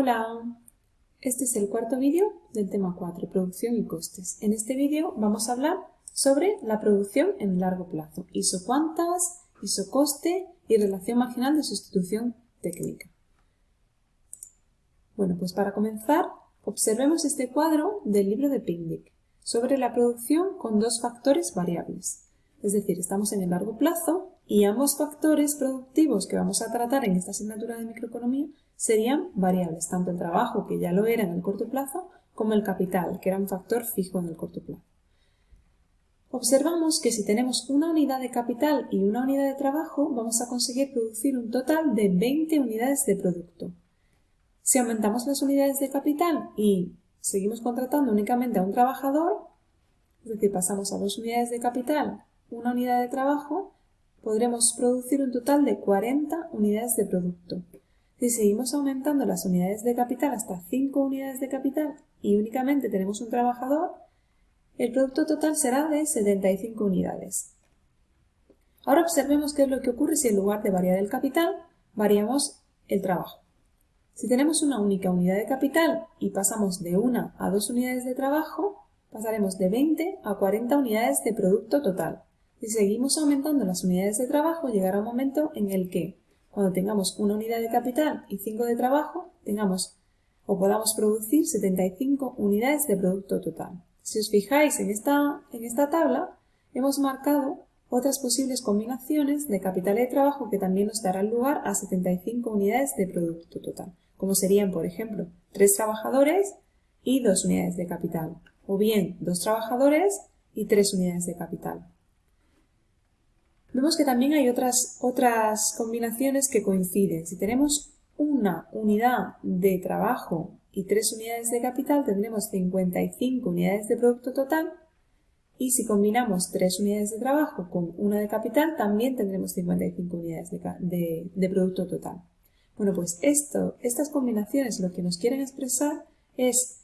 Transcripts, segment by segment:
Hola, este es el cuarto vídeo del tema 4, producción y costes. En este vídeo vamos a hablar sobre la producción en largo plazo, isocuantas, isocoste y relación marginal de sustitución técnica. Bueno, pues para comenzar, observemos este cuadro del libro de Pindic sobre la producción con dos factores variables. Es decir, estamos en el largo plazo y ambos factores productivos que vamos a tratar en esta asignatura de microeconomía serían variables, tanto el trabajo, que ya lo era en el corto plazo, como el capital, que era un factor fijo en el corto plazo. Observamos que si tenemos una unidad de capital y una unidad de trabajo, vamos a conseguir producir un total de 20 unidades de producto. Si aumentamos las unidades de capital y seguimos contratando únicamente a un trabajador, es decir, pasamos a dos unidades de capital, una unidad de trabajo, podremos producir un total de 40 unidades de producto. Si seguimos aumentando las unidades de capital hasta 5 unidades de capital y únicamente tenemos un trabajador, el producto total será de 75 unidades. Ahora observemos qué es lo que ocurre si en lugar de variar el capital, variamos el trabajo. Si tenemos una única unidad de capital y pasamos de 1 a 2 unidades de trabajo, pasaremos de 20 a 40 unidades de producto total. Si seguimos aumentando las unidades de trabajo, llegará un momento en el que, cuando tengamos una unidad de capital y 5 de trabajo, tengamos o podamos producir 75 unidades de producto total. Si os fijáis en esta, en esta tabla, hemos marcado otras posibles combinaciones de capital y de trabajo que también nos darán lugar a 75 unidades de producto total, como serían, por ejemplo, 3 trabajadores y 2 unidades de capital, o bien 2 trabajadores y 3 unidades de capital. Vemos que también hay otras, otras combinaciones que coinciden. Si tenemos una unidad de trabajo y tres unidades de capital, tendremos 55 unidades de producto total. Y si combinamos tres unidades de trabajo con una de capital, también tendremos 55 unidades de, de producto total. Bueno, pues esto, estas combinaciones lo que nos quieren expresar es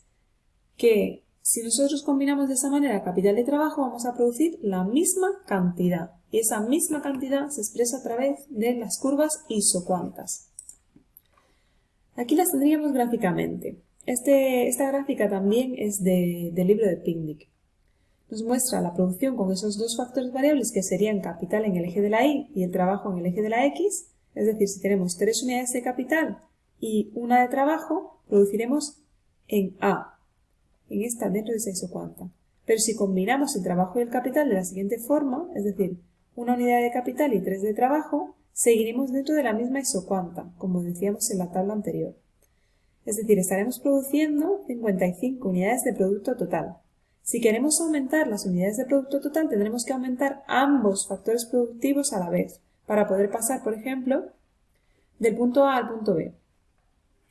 que si nosotros combinamos de esa manera capital y trabajo, vamos a producir la misma cantidad. Y esa misma cantidad se expresa a través de las curvas isocuantas. Aquí las tendríamos gráficamente. Este, esta gráfica también es del libro de Picnic. Nos muestra la producción con esos dos factores variables que serían capital en el eje de la Y y el trabajo en el eje de la X. Es decir, si tenemos tres unidades de capital y una de trabajo, produciremos en A en esta dentro de esa isocuanta. Pero si combinamos el trabajo y el capital de la siguiente forma, es decir, una unidad de capital y tres de trabajo, seguiremos dentro de la misma isocuanta, como decíamos en la tabla anterior. Es decir, estaremos produciendo 55 unidades de producto total. Si queremos aumentar las unidades de producto total, tendremos que aumentar ambos factores productivos a la vez, para poder pasar, por ejemplo, del punto A al punto B.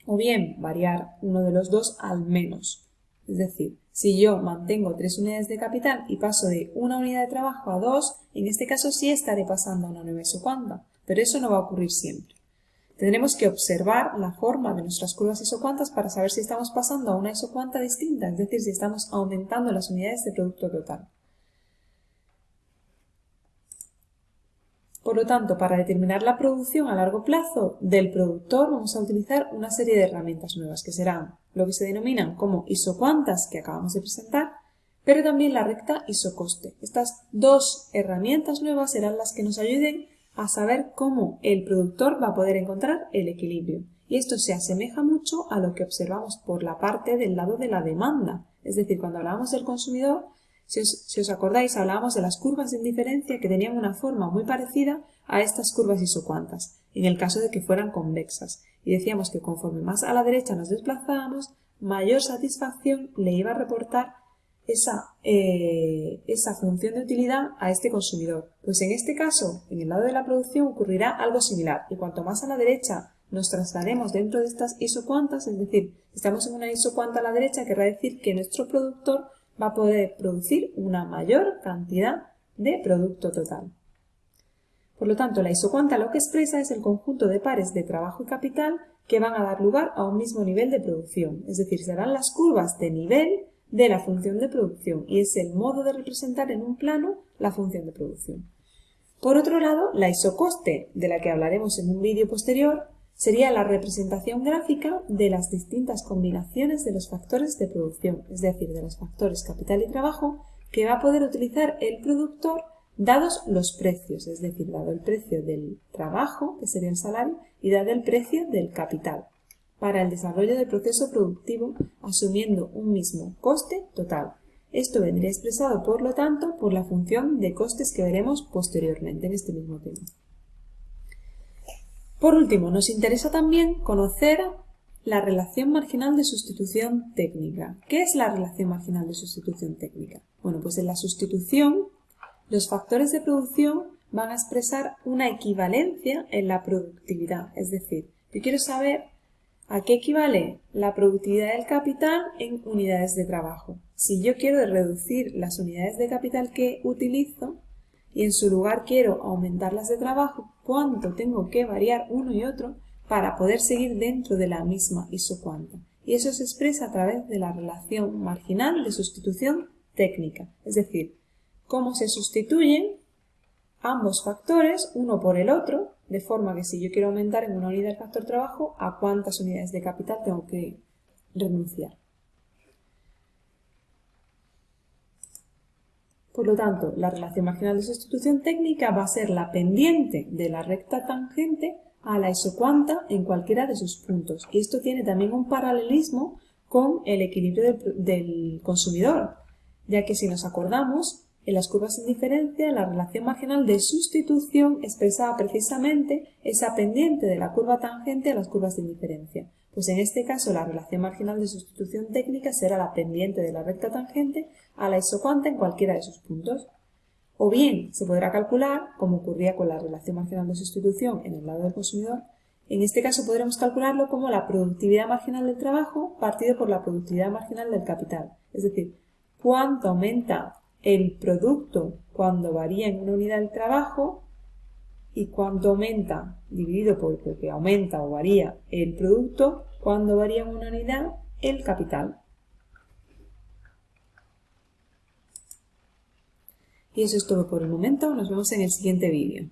O bien variar uno de los dos al menos. Es decir, si yo mantengo tres unidades de capital y paso de una unidad de trabajo a dos, en este caso sí estaré pasando a una nueva isocuanta, pero eso no va a ocurrir siempre. Tendremos que observar la forma de nuestras curvas isocuantas para saber si estamos pasando a una isocuanta distinta, es decir, si estamos aumentando las unidades de producto total. Por lo tanto, para determinar la producción a largo plazo del productor vamos a utilizar una serie de herramientas nuevas que serán lo que se denominan como isocuantas que acabamos de presentar, pero también la recta isocoste. Estas dos herramientas nuevas serán las que nos ayuden a saber cómo el productor va a poder encontrar el equilibrio. Y esto se asemeja mucho a lo que observamos por la parte del lado de la demanda. Es decir, cuando hablábamos del consumidor, si os, acordáis, hablábamos de las curvas de indiferencia que tenían una forma muy parecida a estas curvas isocuantas, en el caso de que fueran convexas. Y decíamos que conforme más a la derecha nos desplazábamos, mayor satisfacción le iba a reportar esa, eh, esa función de utilidad a este consumidor. Pues en este caso, en el lado de la producción ocurrirá algo similar. Y cuanto más a la derecha nos traslademos dentro de estas isocuantas, es decir, estamos en una isocuanta a la derecha, querrá decir que nuestro productor va a poder producir una mayor cantidad de producto total. Por lo tanto, la isocuanta lo que expresa es el conjunto de pares de trabajo y capital que van a dar lugar a un mismo nivel de producción, es decir, serán las curvas de nivel de la función de producción y es el modo de representar en un plano la función de producción. Por otro lado, la isocoste, de la que hablaremos en un vídeo posterior, sería la representación gráfica de las distintas combinaciones de los factores de producción, es decir, de los factores capital y trabajo que va a poder utilizar el productor dados los precios, es decir, dado el precio del trabajo, que sería el salario, y dado el precio del capital, para el desarrollo del proceso productivo asumiendo un mismo coste total. Esto vendría expresado, por lo tanto, por la función de costes que veremos posteriormente en este mismo tema. Por último, nos interesa también conocer la relación marginal de sustitución técnica. ¿Qué es la relación marginal de sustitución técnica? Bueno, pues en la sustitución los factores de producción van a expresar una equivalencia en la productividad. Es decir, yo quiero saber a qué equivale la productividad del capital en unidades de trabajo. Si yo quiero reducir las unidades de capital que utilizo, y en su lugar quiero aumentarlas de trabajo, ¿cuánto tengo que variar uno y otro para poder seguir dentro de la misma isocuanta? Y eso se expresa a través de la relación marginal de sustitución técnica, es decir, cómo se sustituyen ambos factores uno por el otro, de forma que si yo quiero aumentar en una unidad el factor trabajo, ¿a cuántas unidades de capital tengo que renunciar? Por lo tanto, la relación marginal de sustitución técnica va a ser la pendiente de la recta tangente a la isocuanta en cualquiera de sus puntos. Y esto tiene también un paralelismo con el equilibrio del, consumidor, ya que si nos acordamos, en las curvas sin diferencia, la relación marginal de sustitución expresaba precisamente esa pendiente de la curva tangente a las curvas de indiferencia. Pues en este caso la relación marginal de sustitución técnica será la pendiente de la recta tangente a la isocuanta en cualquiera de sus puntos. O bien se podrá calcular, como ocurría con la relación marginal de sustitución en el lado del consumidor, en este caso podremos calcularlo como la productividad marginal del trabajo partido por la productividad marginal del capital. Es decir, cuánto aumenta el producto cuando varía en una unidad de trabajo y cuánto aumenta dividido por lo que aumenta o varía el producto cuando varía una unidad el capital. Y eso es todo por el momento, nos vemos en el siguiente vídeo.